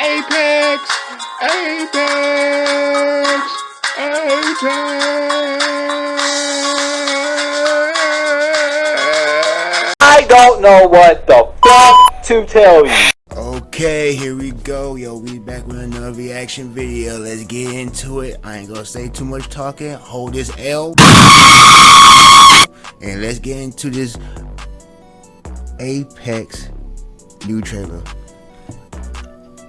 Apex! Apex! Apex! I don't know what the fuck to tell you. Okay, here we go. Yo, we back with another reaction video. Let's get into it. I ain't gonna say too much talking. Hold this L. And let's get into this Apex new trailer.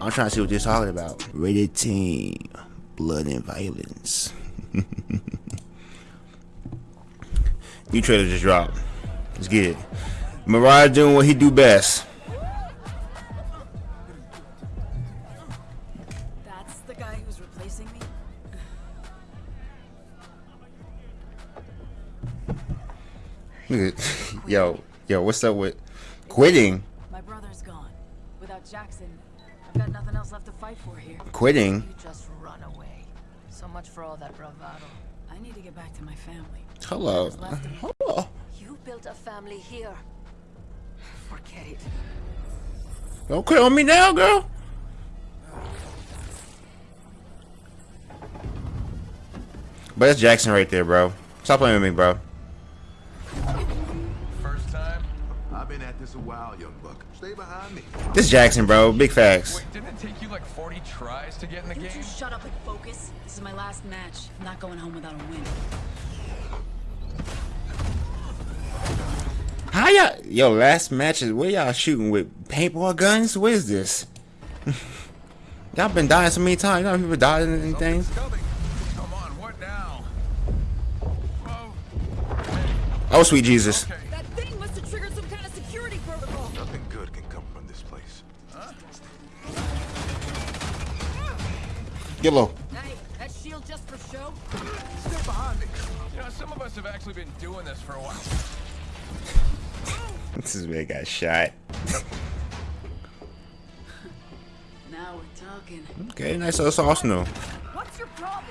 I'm trying to see what they're talking about. Rated team, blood and violence. new trailer just dropped. Let's get it. Mariah doing what he do best. That's the guy who's replacing me? Look at- yo, yo, what's up with quitting? My brother's gone. Without Jackson, I've got nothing else left to fight for here. Quitting? You just run away. So much for all that bravado. I need to get back to my family. Hello. Hello. You built a family here. Forget it. Don't quit on me now, girl. But that's Jackson right there, bro. Stop playing with me, bro. Stay behind me. This Jackson, bro. Big facts. Wait, didn't it take you like 40 tries to get in the You game? two shut up and focus. This is my last match. I'm not going home without a win. How y'all? Yo, last matches. Where y'all shooting with paintball guns? What is this? y'all been dying so many times. You know people died and things. Something's coming. Come on, what now? Whoa. Oh, sweet Jesus. Okay. Get low. Hey, that shield just for show? Stay behind me. You know, some of us have actually been doing this for a while. This is where I got shot. Now we're talking. Okay, nice little Arsenal. What's your problem?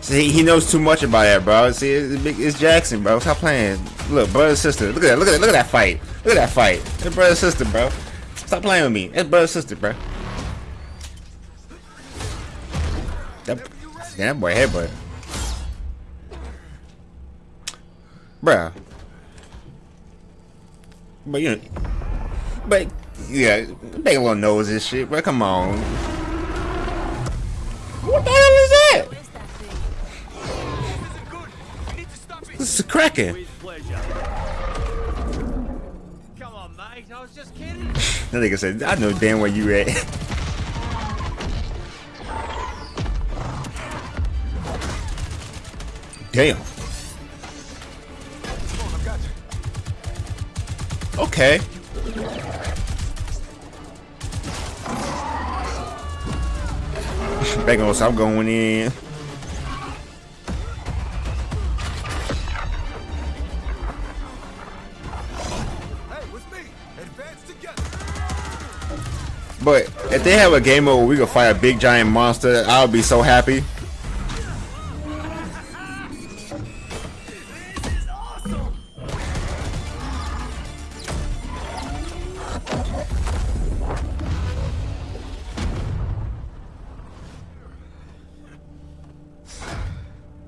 See, he knows too much about that, bro. See, it's, it's Jackson, bro. Stop playing. Look, brother and sister. Look at that. Look at that. Look at that fight. Look at that fight. It's brother and sister, bro. Stop playing with me. It's brother and sister, bro. That, damn, that boy headbutt. Bruh. But you know, but yeah, make a little nose this shit, But Come on. What the hell is that? What is that thing? This is cracking. Come on, mate. I was just kidding. That nigga said, I know damn where you at. Damn. Okay. Back on, so I'm going in. But if they have a game mode where we can fight a big giant monster, I'll be so happy.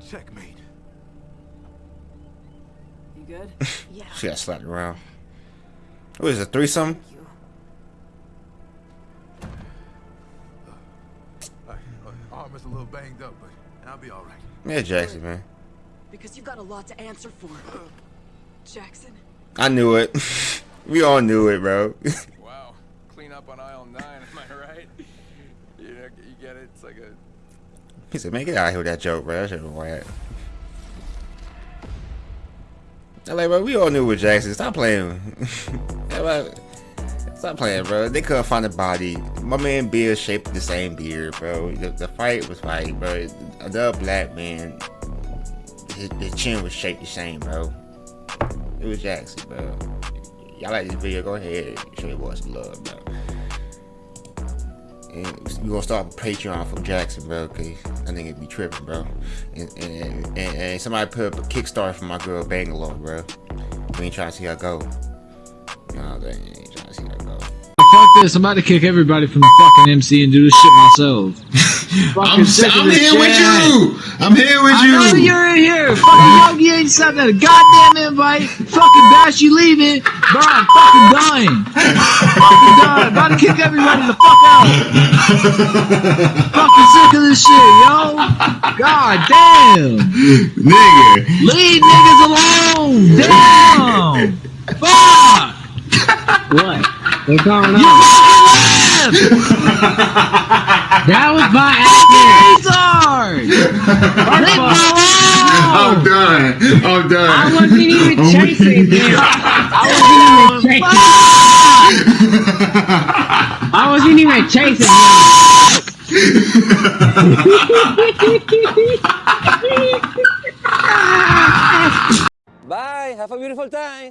Checkmate. You good? Yeah. She got slapped around. What is it, threesome? Uh, uh, arm is a little banged up, but I'll be all right. Yeah, Jackson, man. Because you've got a lot to answer for. Jackson? I knew it. we all knew it, bro. Up on aisle 9, am I right? You know, you get it? It's like a... he said, man, get out here with that joke, bro. That shit was whack. I'm like, bro, we all knew it was Jackson. Stop playing. Stop playing, bro. They couldn't find a body. My man Bill shaped the same beard, bro. The, the fight was like, bro. Another black man, his, his chin was shaped the same, bro. It was Jackson, bro. Y'all like this video? Go ahead, show your boys some love, bro. And we gonna start a Patreon for Jackson, bro, cause I think it'd be tripping, bro. And, and, and, and somebody put up a Kickstarter for my girl Bangalore, bro. We ain't trying to see her go. You know, they ain't trying to see her go. this. I'm about to kick everybody from the fucking MC and do this shit myself. I'm, sick of I'm this here with you. I'm here with I know you. you're in here. Fucking Yogi ain't sent that goddamn invite. Fucking Bash, you leaving. Bro, I'm fucking dying. fucking dying. About to kick everybody the fuck out. fucking sick of this shit, yo. God damn. Nigga. Leave niggas alone. Damn. Fuck. What? What's going You on? fucking left. That was by accident. Retard. I'm done. I'm done. I wasn't even I'm chasing him. I wasn't even chasing. I wasn't even chasing him. Bye. Have a beautiful time.